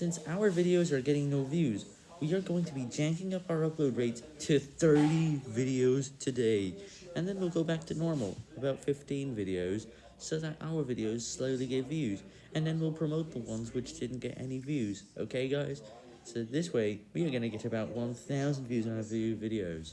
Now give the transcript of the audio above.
since our videos are getting no views, we are going to be janking up our upload rates to 30 videos today, and then we'll go back to normal, about 15 videos, so that our videos slowly get views, and then we'll promote the ones which didn't get any views, okay guys? So this way, we are going to get about 1,000 views on our videos.